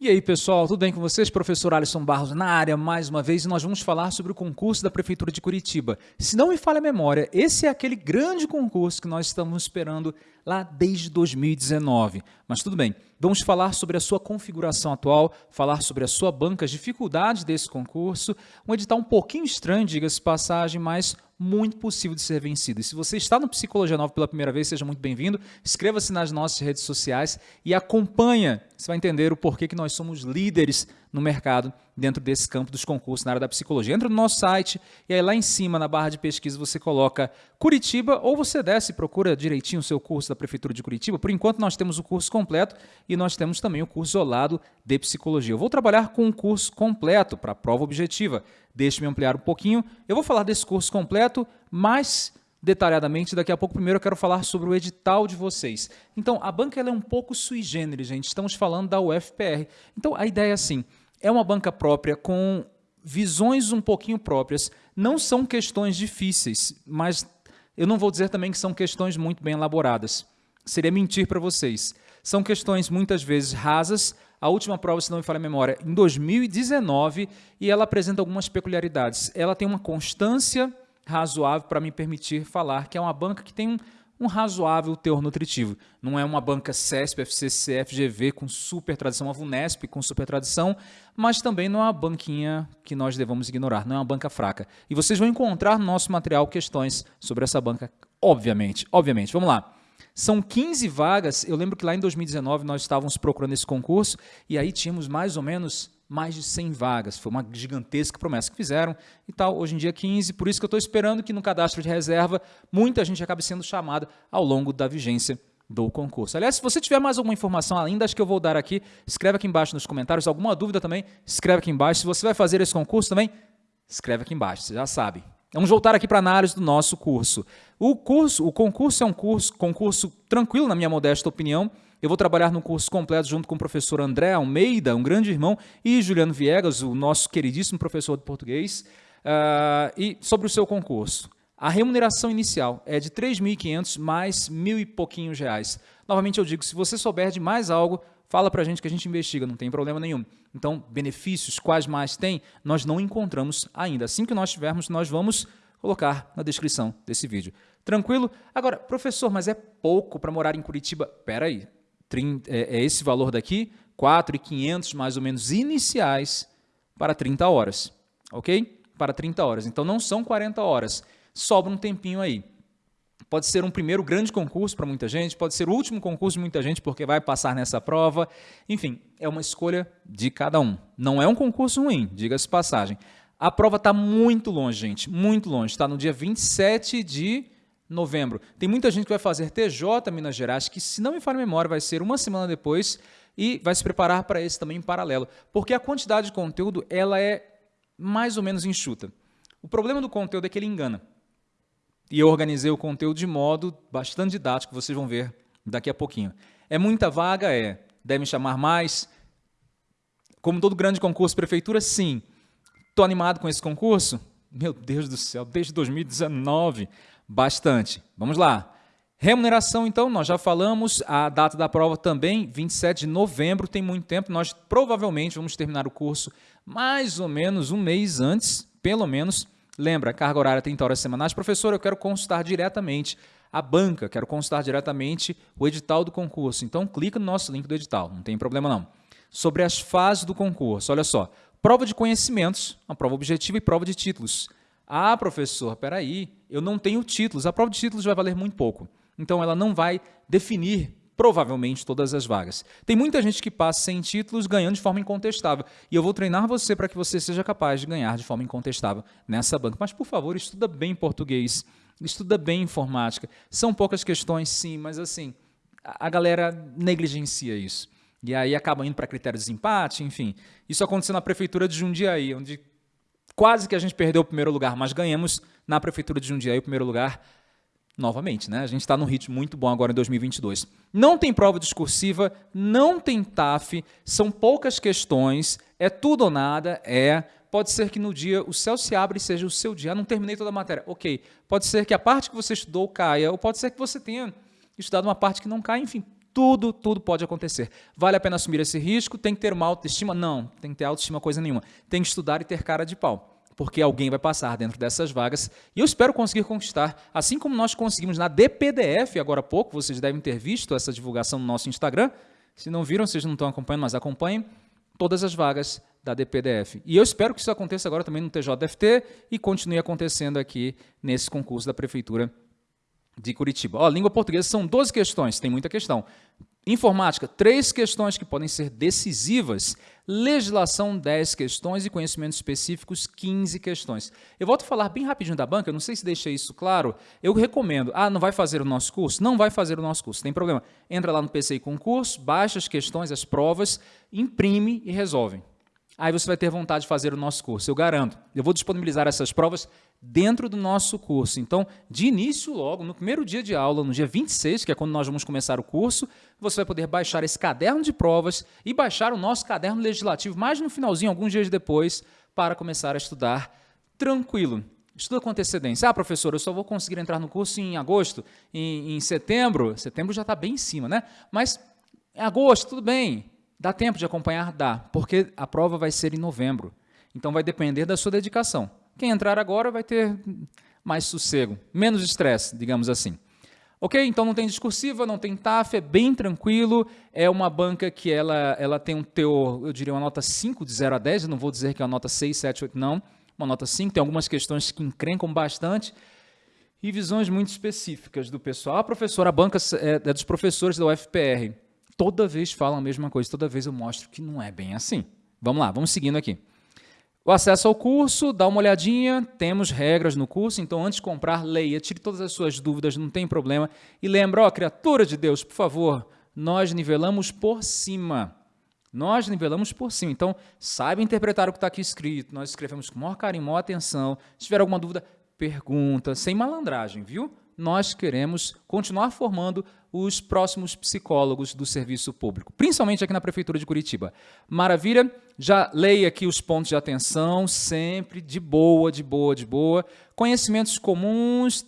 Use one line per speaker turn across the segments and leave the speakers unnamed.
E aí, pessoal, tudo bem com vocês? Professor Alisson Barros na área mais uma vez e nós vamos falar sobre o concurso da Prefeitura de Curitiba. Se não me falha a memória, esse é aquele grande concurso que nós estamos esperando lá desde 2019. Mas tudo bem, vamos falar sobre a sua configuração atual, falar sobre a sua banca, as dificuldades desse concurso, um edital um pouquinho estranho, diga-se passagem, mas muito possível de ser vencido. E se você está no Psicologia Nova pela primeira vez, seja muito bem-vindo. Inscreva-se nas nossas redes sociais e acompanha. Você vai entender o porquê que nós somos líderes no mercado dentro desse campo dos concursos na área da psicologia. Entra no nosso site e aí lá em cima, na barra de pesquisa, você coloca Curitiba ou você desce e procura direitinho o seu curso da Prefeitura de Curitiba. Por enquanto, nós temos o curso completo e nós temos também o curso isolado de psicologia. Eu vou trabalhar com um curso completo para a prova objetiva. Deixe-me ampliar um pouquinho. Eu vou falar desse curso completo, mas detalhadamente. Daqui a pouco, primeiro, eu quero falar sobre o edital de vocês. Então, a banca é um pouco sui generis, gente. Estamos falando da UFPR. Então, a ideia é assim, é uma banca própria com visões um pouquinho próprias. Não são questões difíceis, mas eu não vou dizer também que são questões muito bem elaboradas. Seria mentir para vocês. São questões muitas vezes rasas. A última prova, se não me falha a memória, em 2019, e ela apresenta algumas peculiaridades. Ela tem uma constância razoável para me permitir falar que é uma banca que tem um, um razoável teor nutritivo. Não é uma banca CESP, FCC, FGV com super tradição, uma VUNESP com super tradição, mas também não é uma banquinha que nós devamos ignorar, não é uma banca fraca. E vocês vão encontrar no nosso material questões sobre essa banca, obviamente. Obviamente, vamos lá. São 15 vagas, eu lembro que lá em 2019 nós estávamos procurando esse concurso e aí tínhamos mais ou menos mais de 100 vagas. Foi uma gigantesca promessa que fizeram e tal. Hoje em dia 15, por isso que eu estou esperando que no cadastro de reserva muita gente acabe sendo chamada ao longo da vigência do concurso. Aliás, se você tiver mais alguma informação além das que eu vou dar aqui, escreve aqui embaixo nos comentários. Alguma dúvida também, escreve aqui embaixo. Se você vai fazer esse concurso também, escreve aqui embaixo, você já sabe. Vamos voltar aqui para a análise do nosso curso. O curso, o concurso é um curso, concurso tranquilo, na minha modesta opinião, eu vou trabalhar no curso completo junto com o professor André Almeida, um grande irmão, e Juliano Viegas, o nosso queridíssimo professor de português, uh, e sobre o seu concurso. A remuneração inicial é de 3.500 mais mil e pouquinhos reais. Novamente eu digo, se você souber de mais algo, fala para a gente que a gente investiga, não tem problema nenhum. Então, benefícios, quais mais tem, nós não encontramos ainda. Assim que nós tivermos, nós vamos colocar na descrição desse vídeo. Tranquilo? Agora, professor, mas é pouco para morar em Curitiba? Pera aí, 30, é, é esse valor daqui, 4.500 mais ou menos iniciais para 30 horas, ok? Para 30 horas. Então não são 40 horas, sobra um tempinho aí. Pode ser um primeiro grande concurso para muita gente, pode ser o último concurso de muita gente porque vai passar nessa prova. Enfim, é uma escolha de cada um. Não é um concurso ruim, diga-se passagem. A prova está muito longe, gente, muito longe. Está no dia 27 de novembro. Tem muita gente que vai fazer TJ Minas Gerais, que se não me falha a memória, vai ser uma semana depois e vai se preparar para esse também em paralelo. Porque a quantidade de conteúdo ela é mais ou menos enxuta. O problema do conteúdo é que ele engana. E eu organizei o conteúdo de modo bastante didático, vocês vão ver daqui a pouquinho. É muita vaga? É. Devem chamar mais? Como todo grande concurso prefeitura, sim. Estou animado com esse concurso? Meu Deus do céu, desde 2019 bastante. Vamos lá. Remuneração, então, nós já falamos, a data da prova também, 27 de novembro, tem muito tempo, nós provavelmente vamos terminar o curso mais ou menos um mês antes, pelo menos. Lembra, carga horária 30 horas semanais. Professor, eu quero consultar diretamente a banca, quero consultar diretamente o edital do concurso. Então, clica no nosso link do edital, não tem problema não. Sobre as fases do concurso, olha só, prova de conhecimentos, uma prova objetiva e prova de títulos. Ah, professor, peraí, eu não tenho títulos. A prova de títulos vai valer muito pouco. Então, ela não vai definir, provavelmente, todas as vagas. Tem muita gente que passa sem títulos ganhando de forma incontestável. E eu vou treinar você para que você seja capaz de ganhar de forma incontestável nessa banca. Mas, por favor, estuda bem português, estuda bem informática. São poucas questões, sim, mas assim, a galera negligencia isso. E aí acaba indo para critérios de empate, enfim. Isso aconteceu na prefeitura de Jundiaí, onde Quase que a gente perdeu o primeiro lugar, mas ganhamos na Prefeitura de Jundiaí o primeiro lugar novamente. Né? A gente está num ritmo muito bom agora em 2022. Não tem prova discursiva, não tem TAF, são poucas questões, é tudo ou nada, é... Pode ser que no dia o céu se abra e seja o seu dia. Ah, não terminei toda a matéria. Ok. Pode ser que a parte que você estudou caia, ou pode ser que você tenha estudado uma parte que não cai. Enfim, Tudo, tudo pode acontecer. Vale a pena assumir esse risco? Tem que ter uma autoestima? Não, tem que ter autoestima coisa nenhuma. Tem que estudar e ter cara de pau, porque alguém vai passar dentro dessas vagas e eu espero conseguir conquistar, assim como nós conseguimos na DPDF agora há pouco, vocês devem ter visto essa divulgação no nosso Instagram. Se não viram, vocês não estão acompanhando, mas acompanhem todas as vagas da DPDF. E eu espero que isso aconteça agora também no TJDFT e continue acontecendo aqui nesse concurso da Prefeitura de Curitiba. Ó, língua portuguesa são 12 questões, tem muita questão. Informática, três questões que podem ser decisivas. Legislação, 10 questões e conhecimentos específicos, 15 questões. Eu volto a falar bem rapidinho da banca, não sei se deixei isso claro. Eu recomendo, ah, não vai fazer o nosso curso? Não vai fazer o nosso curso, tem problema. Entra lá no PCI Concurso, baixa as questões, as provas, imprime e resolve aí você vai ter vontade de fazer o nosso curso, eu garanto. Eu vou disponibilizar essas provas dentro do nosso curso. Então, de início logo, no primeiro dia de aula, no dia 26, que é quando nós vamos começar o curso, você vai poder baixar esse caderno de provas e baixar o nosso caderno legislativo mais no finalzinho, alguns dias depois, para começar a estudar tranquilo. Estuda com antecedência. Ah, professor, eu só vou conseguir entrar no curso em agosto, em, em setembro. Setembro já está bem em cima, né? Mas em agosto, tudo bem. Dá tempo de acompanhar? Dá, porque a prova vai ser em novembro. Então vai depender da sua dedicação. Quem entrar agora vai ter mais sossego, menos estresse, digamos assim. Ok? Então não tem discursiva, não tem TAF, é bem tranquilo. É uma banca que ela, ela tem um teor, eu diria uma nota 5 de 0 a 10, eu não vou dizer que é uma nota 6, 7, 8, não. Uma nota 5, tem algumas questões que encrencam bastante e visões muito específicas do pessoal. A professora, a banca é, é dos professores da UFPR toda vez falam a mesma coisa, toda vez eu mostro que não é bem assim. Vamos lá, vamos seguindo aqui. O acesso ao curso, dá uma olhadinha, temos regras no curso, então antes de comprar, leia, tire todas as suas dúvidas, não tem problema. E lembra, ó, criatura de Deus, por favor, nós nivelamos por cima. Nós nivelamos por cima. Então, saiba interpretar o que está aqui escrito. Nós escrevemos com maior carinho, maior atenção. Se tiver alguma dúvida, pergunta, sem malandragem, viu? Nós queremos continuar formando os próximos psicólogos do serviço público, principalmente aqui na Prefeitura de Curitiba. Maravilha? Já leia aqui os pontos de atenção, sempre de boa, de boa, de boa. Conhecimentos comuns.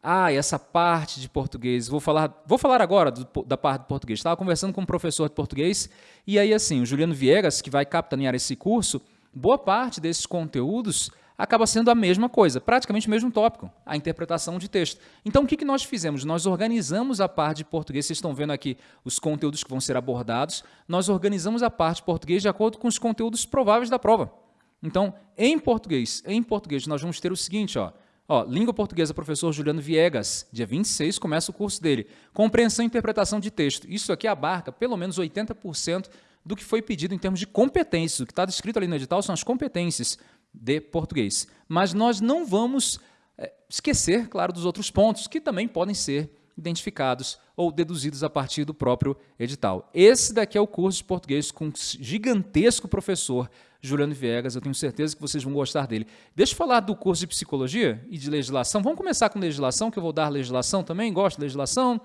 Ah, essa parte de português. Vou falar, vou falar agora do, da parte do português. Estava conversando com um professor de português e aí assim, o Juliano Viegas, que vai capitanear esse curso, boa parte desses conteúdos acaba sendo a mesma coisa, praticamente o mesmo tópico, a interpretação de texto. Então, o que, nós fizemos? Nós organizamos a parte de português, vocês estão vendo aqui os conteúdos que vão ser abordados, nós organizamos a parte de português de acordo com os conteúdos prováveis da prova. Então, em português, em português, nós vamos ter o seguinte, ó, Ó, língua portuguesa, professor Juliano Viegas, dia 26 começa o curso dele. Compreensão e interpretação de texto. Isso aqui abarca pelo menos 80% do que foi pedido em termos de competências. O que está descrito ali no edital são as competências de português. Mas nós não vamos é, esquecer, claro, dos outros pontos que também podem ser identificados ou deduzidos a partir do próprio edital. Esse daqui é o curso de português com gigantesco professor, Juliano Viegas, eu tenho certeza que vocês vão gostar dele. Deixa eu falar do curso de psicologia e de legislação. Vamos começar com legislação, que eu vou dar legislação também, gosto de legislação.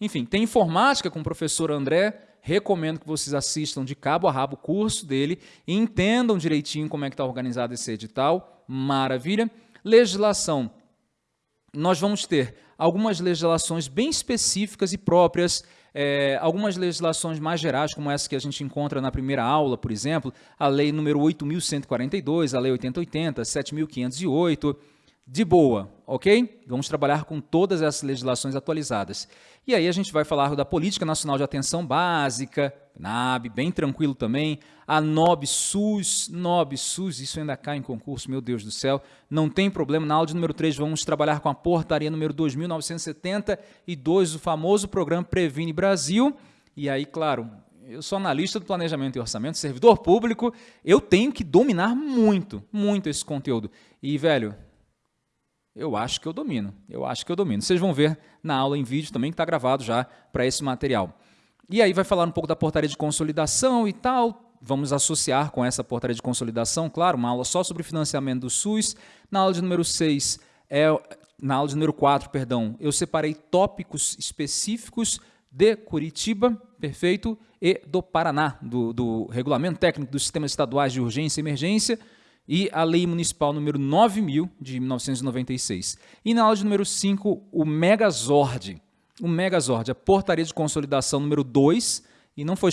Enfim, tem informática com o professor André, recomendo que vocês assistam de cabo a rabo o curso dele e entendam direitinho como é que está organizado esse edital. Maravilha. Legislação. Nós vamos ter algumas legislações bem específicas e próprias, é, algumas legislações mais gerais, como essa que a gente encontra na primeira aula, por exemplo, a lei número 8.142, a lei 8080, 7.508, de boa, ok? Vamos trabalhar com todas essas legislações atualizadas. E aí a gente vai falar da Política Nacional de Atenção Básica, NAB, bem tranquilo também, a NOB SUS, NOB SUS, isso ainda cai em concurso, meu Deus do céu, não tem problema, na aula de número 3 vamos trabalhar com a portaria número 2972, o famoso programa Previne Brasil, e aí, claro, eu sou analista do planejamento e orçamento, servidor público, eu tenho que dominar muito, muito esse conteúdo. E, velho, eu acho que eu domino, eu acho que eu domino. Vocês vão ver na aula em vídeo também, que está gravado já para esse material. E aí vai falar um pouco da portaria de consolidação e tal, vamos associar com essa portaria de consolidação, claro, uma aula só sobre financiamento do SUS. Na aula de número 6, é, na aula de número 4, perdão, eu separei tópicos específicos de Curitiba, perfeito, e do Paraná, do, do Regulamento Técnico dos Sistemas Estaduais de Urgência e Emergência, e a Lei Municipal número 9000 de 1996. E na aula de número 5, o Megazord. o Megazord, a portaria de consolidação número 2, e não foi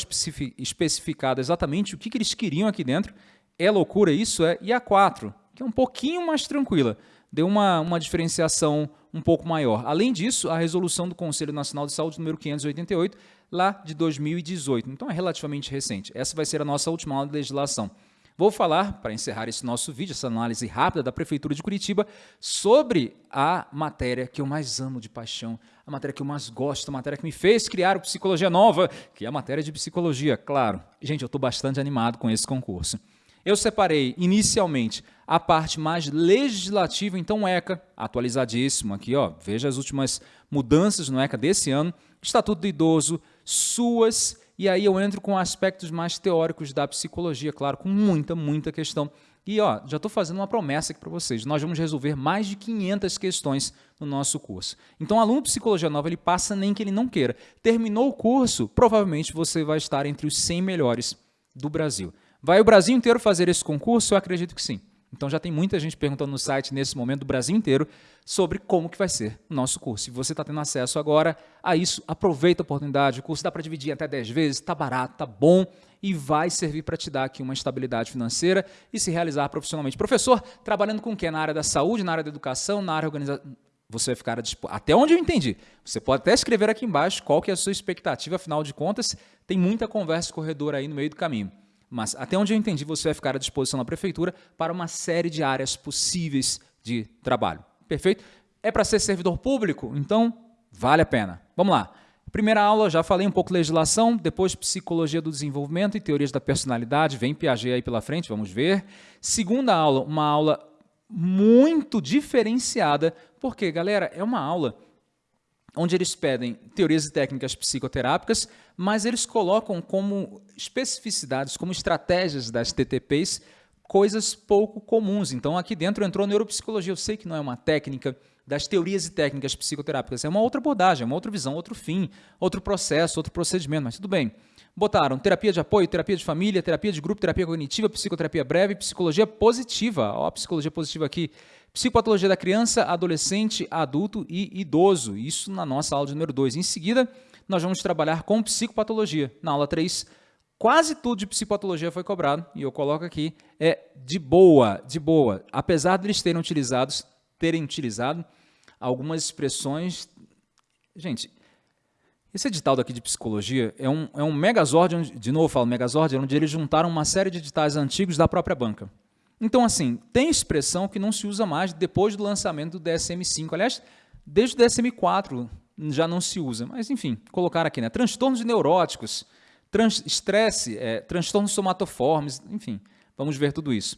especificado exatamente o que, que eles queriam aqui dentro. É loucura isso, é? E a 4, que é um pouquinho mais tranquila, deu uma, uma diferenciação um pouco maior. Além disso, a resolução do Conselho Nacional de Saúde número 588, lá de 2018. Então é relativamente recente. Essa vai ser a nossa última aula de legislação. Vou falar, para encerrar esse nosso vídeo, essa análise rápida da Prefeitura de Curitiba, sobre a matéria que eu mais amo de paixão, a matéria que eu mais gosto, a matéria que me fez criar o Psicologia Nova, que é a matéria de psicologia, claro. Gente, eu estou bastante animado com esse concurso. Eu separei inicialmente a parte mais legislativa, então ECA, atualizadíssimo aqui, ó, veja as últimas mudanças no ECA desse ano, Estatuto do Idoso, suas, e aí eu entro com aspectos mais teóricos da psicologia, claro, com muita, muita questão. E ó, já estou fazendo uma promessa aqui para vocês, nós vamos resolver mais de 500 questões no nosso curso. Então, aluno de Psicologia Nova, ele passa nem que ele não queira. Terminou o curso, provavelmente você vai estar entre os 100 melhores do Brasil. Vai o Brasil inteiro fazer esse concurso? Eu acredito que sim. Então já tem muita gente perguntando no site nesse momento do Brasil inteiro sobre como que vai ser o nosso curso. Se você está tendo acesso agora a isso, aproveita a oportunidade. O curso dá para dividir até 10 vezes, está barato, está bom e vai servir para te dar aqui uma estabilidade financeira e se realizar profissionalmente. Professor, trabalhando com o quê? Na área da saúde, na área da educação, na área organização você vai ficar até onde eu entendi. Você pode até escrever aqui embaixo qual que é a sua expectativa, afinal de contas, tem muita conversa corredora aí no meio do caminho. Mas até onde eu entendi, você vai ficar à disposição na prefeitura para uma série de áreas possíveis de trabalho. Perfeito? É para ser servidor público? Então, vale a pena. Vamos lá. Primeira aula, já falei um pouco legislação, depois psicologia do desenvolvimento e teorias da personalidade, vem Piaget aí pela frente, vamos ver. Segunda aula, uma aula muito diferenciada, porque, galera, é uma aula onde eles pedem teorias e técnicas psicoterápicas, mas eles colocam como especificidades, como estratégias das TTPs, coisas pouco comuns. Então, aqui dentro entrou neuropsicologia. Eu sei que não é uma técnica das teorias e técnicas psicoterápicas, é uma outra abordagem, uma outra visão, outro fim, outro processo, outro procedimento, mas tudo bem. Botaram terapia de apoio, terapia de família, terapia de grupo, terapia cognitiva, psicoterapia breve, psicologia positiva. Ó, a psicologia positiva aqui. Psicopatologia da criança, adolescente, adulto e idoso. Isso na nossa aula de número 2. Em seguida, nós vamos trabalhar com psicopatologia. Na aula 3, quase tudo de psicopatologia foi cobrado, e eu coloco aqui, é de boa, de boa. Apesar de eles terem, utilizados, terem utilizado algumas expressões... Gente, esse edital daqui de psicologia é um, é um megazord, de novo eu falo megazord, onde eles juntaram uma série de editais antigos da própria banca. Então, assim, tem expressão que não se usa mais depois do lançamento do DSM-5. Aliás, desde o DSM-4 já não se usa. Mas, enfim, colocar aqui, né? Transtornos neuróticos, trans, estresse, é, transtornos somatoformes, enfim, vamos ver tudo isso.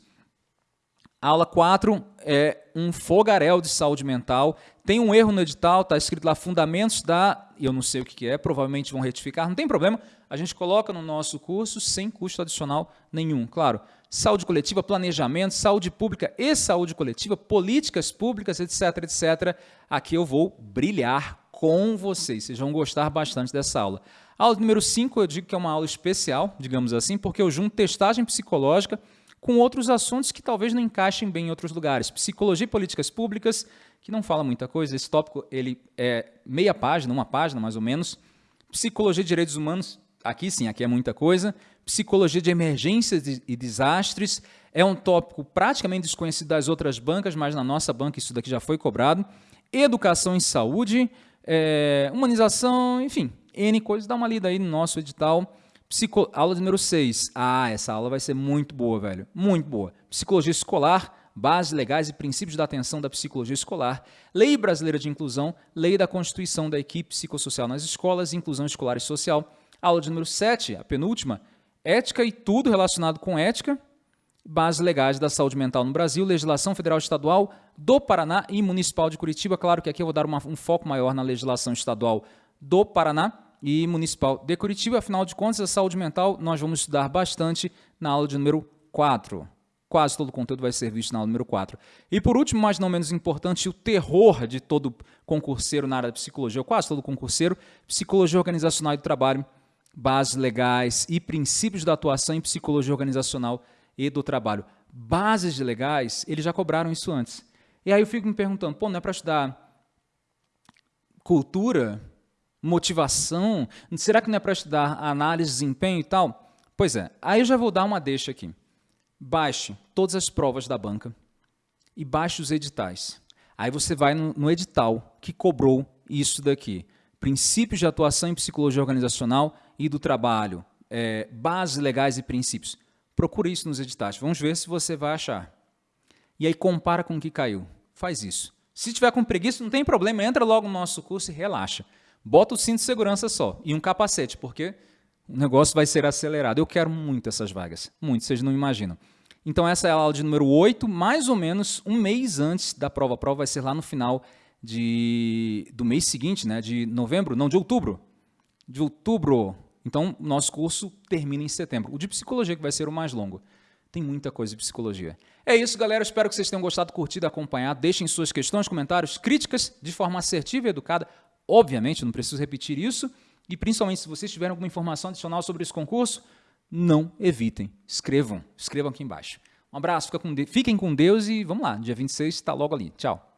A aula 4 é um fogaréu de saúde mental. Tem um erro no edital, está escrito lá fundamentos da, eu não sei o que é, provavelmente vão retificar, não tem problema, a gente coloca no nosso curso sem custo adicional nenhum. Claro, saúde coletiva, planejamento, saúde pública e saúde coletiva, políticas públicas, etc, etc. Aqui eu vou brilhar com vocês, vocês vão gostar bastante dessa aula. A aula número 5 eu digo que é uma aula especial, digamos assim, porque eu junto testagem psicológica com outros assuntos que talvez não encaixem bem em outros lugares. Psicologia e políticas públicas, que não fala muita coisa, esse tópico ele é meia página, uma página mais ou menos. Psicologia e direitos humanos, aqui sim, aqui é muita coisa psicologia de emergências e desastres, é um tópico praticamente desconhecido das outras bancas, mas na nossa banca isso daqui já foi cobrado. Educação em saúde, é, humanização, enfim, N coisas. Dá uma lida aí no nosso edital. Psico... Aula número 6. Ah, essa aula vai ser muito boa, velho. Muito boa. Psicologia escolar, bases legais e princípios da atenção da psicologia escolar, Lei Brasileira de Inclusão, Lei da Constituição da Equipe Psicossocial nas Escolas, Inclusão Escolar e Social. Aula de número 7, a penúltima, ética e tudo relacionado com ética, bases legais da saúde mental no Brasil, legislação federal estadual do Paraná e municipal de Curitiba. Claro que aqui eu vou dar uma, um foco maior na legislação estadual do Paraná e municipal de Curitiba. Afinal de contas, a saúde mental nós vamos estudar bastante na aula de número 4. Quase todo o conteúdo vai ser visto na aula número 4. E por último, mas não menos importante, o terror de todo concurseiro na área de psicologia, quase todo concurseiro, psicologia organizacional e do trabalho, bases legais e princípios da atuação em psicologia organizacional e do trabalho. Bases legais, eles já cobraram isso antes. E aí eu fico me perguntando, pô, não é para estudar cultura? motivação? Será que não é para estudar análise de desempenho e tal? Pois é, aí eu já vou dar uma deixa aqui. Baixe todas as provas da banca e baixe os editais. Aí você vai no, no edital que cobrou isso daqui. Princípios de atuação em psicologia organizacional e do trabalho, é, bases legais e princípios. Procure isso nos editais. Vamos ver se você vai achar. E aí compara com o que caiu. Faz isso. Se tiver com preguiça, não tem problema, entra logo no nosso curso e relaxa. Bota o cinto de segurança só e um capacete, porque o negócio vai ser acelerado. Eu quero muito essas vagas, muito, vocês não imaginam. Então essa é a aula de número 8, mais ou menos um mês antes da prova. A prova vai ser lá no final de, do mês seguinte, né, de novembro, não, de outubro. De outubro. Então, nosso curso termina em setembro. O de psicologia, que vai ser o mais longo. Tem muita coisa de psicologia. É isso, galera. Espero que vocês tenham gostado, curtido, acompanhado. Deixem suas questões, comentários, críticas de forma assertiva e educada. Obviamente, não preciso repetir isso. E principalmente, se vocês tiverem alguma informação adicional sobre esse concurso, não evitem. Escrevam. Escrevam aqui embaixo. Um abraço, fiquem com Deus e vamos lá. Dia 26 está logo ali. Tchau.